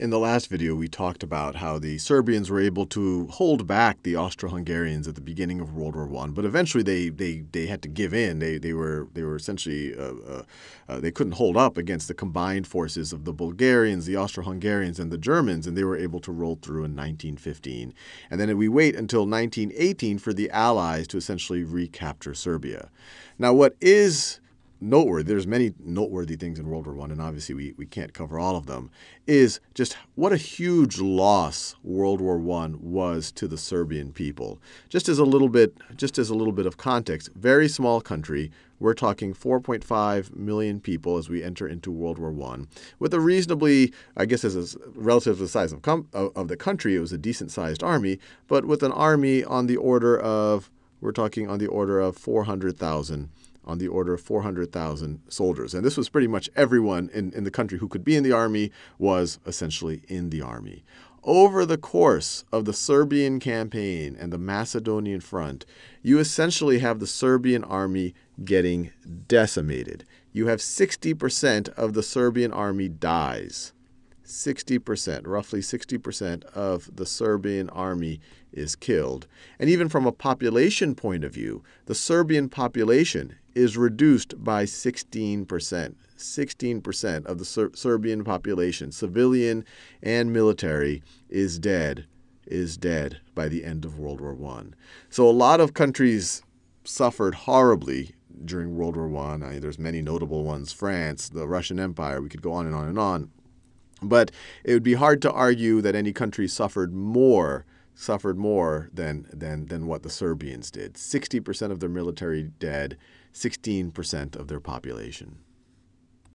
In the last video, we talked about how the Serbians were able to hold back the Austro-Hungarians at the beginning of World War One, but eventually they, they, they had to give in. They, they were they were essentially uh, uh, uh, they couldn't hold up against the combined forces of the Bulgarians, the Austro-Hungarians, and the Germans, and they were able to roll through in 1915. And then we wait until 1918 for the Allies to essentially recapture Serbia. Now, what is noteworthy, there's many noteworthy things in World War One, and obviously we, we can't cover all of them, is just what a huge loss World War One was to the Serbian people. Just as a little bit, just as a little bit of context, very small country. We're talking 4.5 million people as we enter into World War One, with a reasonably, I guess, as a relative to the size of, of the country, it was a decent-sized army, but with an army on the order of, we're talking on the order of 400,000 on the order of 400,000 soldiers. And this was pretty much everyone in, in the country who could be in the army was essentially in the army. Over the course of the Serbian campaign and the Macedonian front, you essentially have the Serbian army getting decimated. You have 60% of the Serbian army dies. 60%, roughly 60% of the Serbian army is killed. And even from a population point of view, the Serbian population is reduced by 16%. 16% of the Ser Serbian population, civilian and military, is dead, is dead by the end of World War I. So a lot of countries suffered horribly during World War I. I mean, there's many notable ones, France, the Russian Empire, we could go on and on and on. But it would be hard to argue that any country suffered more suffered more than, than, than what the Serbians did. 60% of their military dead, 16% of their population.